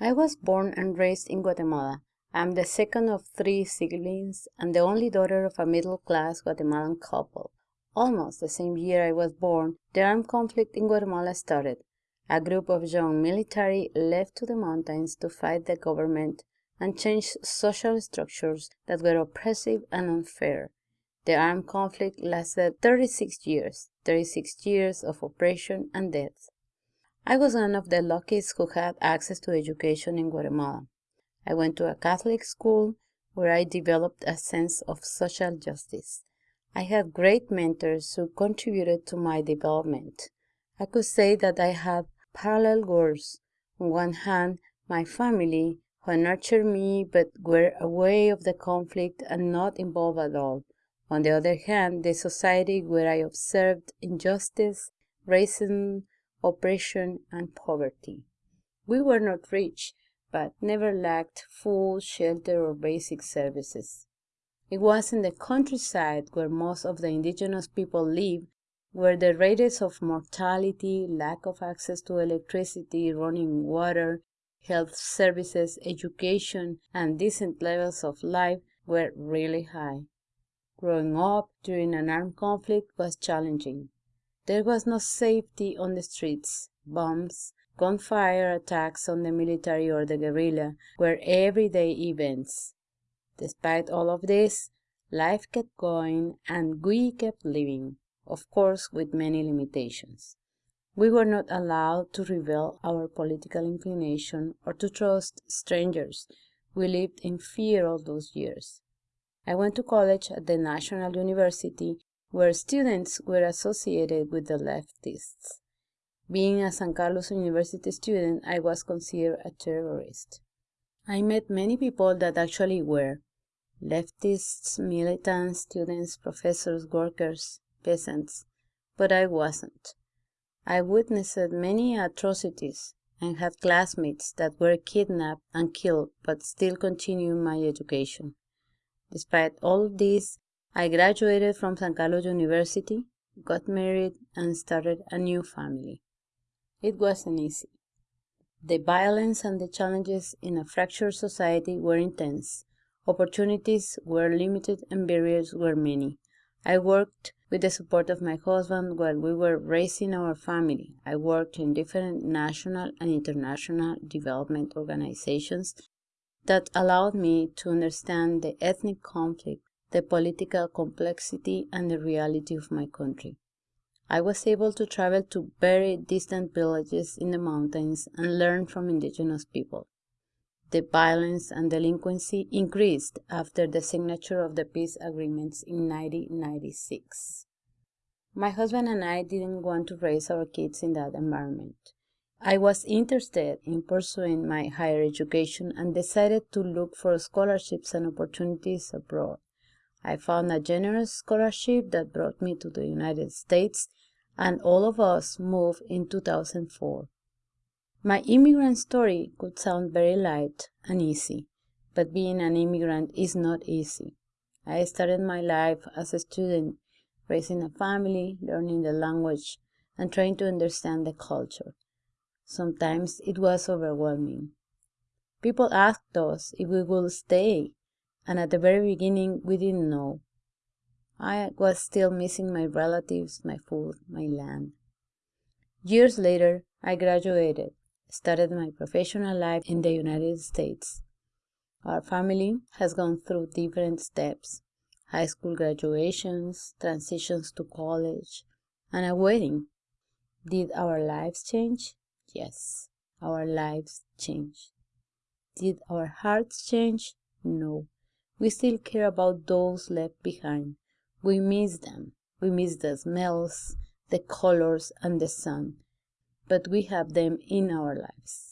I was born and raised in Guatemala. I am the second of three siblings and the only daughter of a middle class Guatemalan couple. Almost the same year I was born, the armed conflict in Guatemala started. A group of young military left to the mountains to fight the government and change social structures that were oppressive and unfair. The armed conflict lasted 36 years, 36 years of oppression and death. I was one of the luckiest who had access to education in Guatemala. I went to a Catholic school where I developed a sense of social justice. I had great mentors who contributed to my development. I could say that I had parallel worlds. On one hand, my family, who nurtured me but were aware of the conflict and not involved at all. On the other hand, the society where I observed injustice, racism, oppression, and poverty. We were not rich, but never lacked food, shelter, or basic services. It was in the countryside where most of the indigenous people live, where the rates of mortality, lack of access to electricity, running water, health services, education, and decent levels of life were really high. Growing up during an armed conflict was challenging. There was no safety on the streets. Bombs, gunfire attacks on the military or the guerrilla were everyday events. Despite all of this, life kept going and we kept living, of course with many limitations. We were not allowed to reveal our political inclination or to trust strangers. We lived in fear all those years. I went to college at the National University where students were associated with the leftists. Being a San Carlos University student, I was considered a terrorist. I met many people that actually were leftists, militants, students, professors, workers, peasants, but I wasn't. I witnessed many atrocities and had classmates that were kidnapped and killed but still continued my education. Despite all this, I graduated from San Carlos University, got married, and started a new family. It wasn't easy. The violence and the challenges in a fractured society were intense. Opportunities were limited and barriers were many. I worked with the support of my husband while we were raising our family. I worked in different national and international development organizations that allowed me to understand the ethnic conflict the political complexity and the reality of my country. I was able to travel to very distant villages in the mountains and learn from indigenous people. The violence and delinquency increased after the signature of the peace agreements in 1996. My husband and I didn't want to raise our kids in that environment. I was interested in pursuing my higher education and decided to look for scholarships and opportunities abroad. I found a generous scholarship that brought me to the United States, and all of us moved in 2004. My immigrant story could sound very light and easy, but being an immigrant is not easy. I started my life as a student, raising a family, learning the language, and trying to understand the culture. Sometimes it was overwhelming. People asked us if we would stay, and at the very beginning we didn't know. I was still missing my relatives, my food, my land. Years later, I graduated, started my professional life in the United States. Our family has gone through different steps high school graduations, transitions to college, and a wedding. Did our lives change? Yes, our lives changed. Did our hearts change? No. We still care about those left behind. We miss them. We miss the smells, the colors, and the sun. But we have them in our lives.